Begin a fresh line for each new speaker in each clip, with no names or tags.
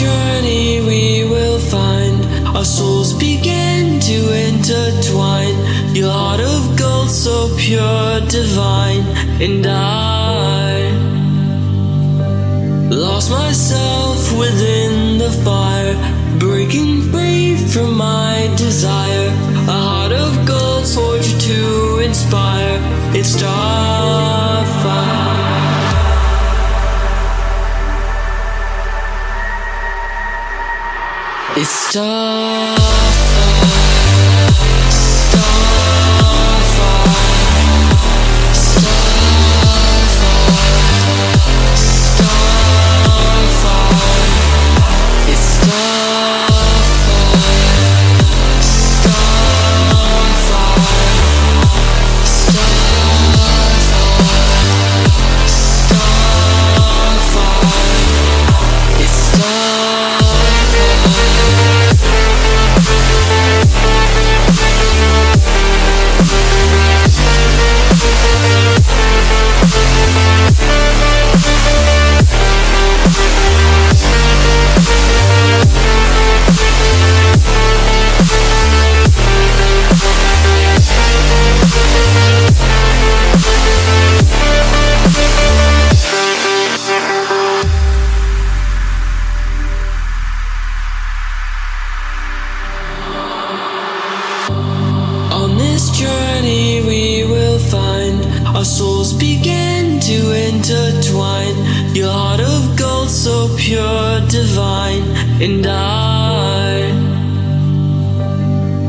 journey we will find our souls begin to intertwine. Your heart of gold, so pure, divine, and I lost myself within the fire, breaking free from my desire. It's Starfire, Starfire, our souls begin to intertwine. Your heart of gold, so pure, divine, and I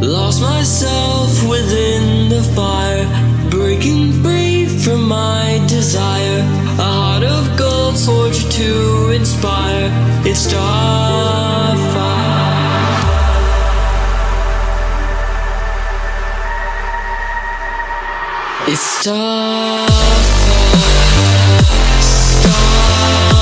lost myself within the fire, breaking free from my desire. A heart of gold, forged to inspire. It's starfire. It's starfire, starfire.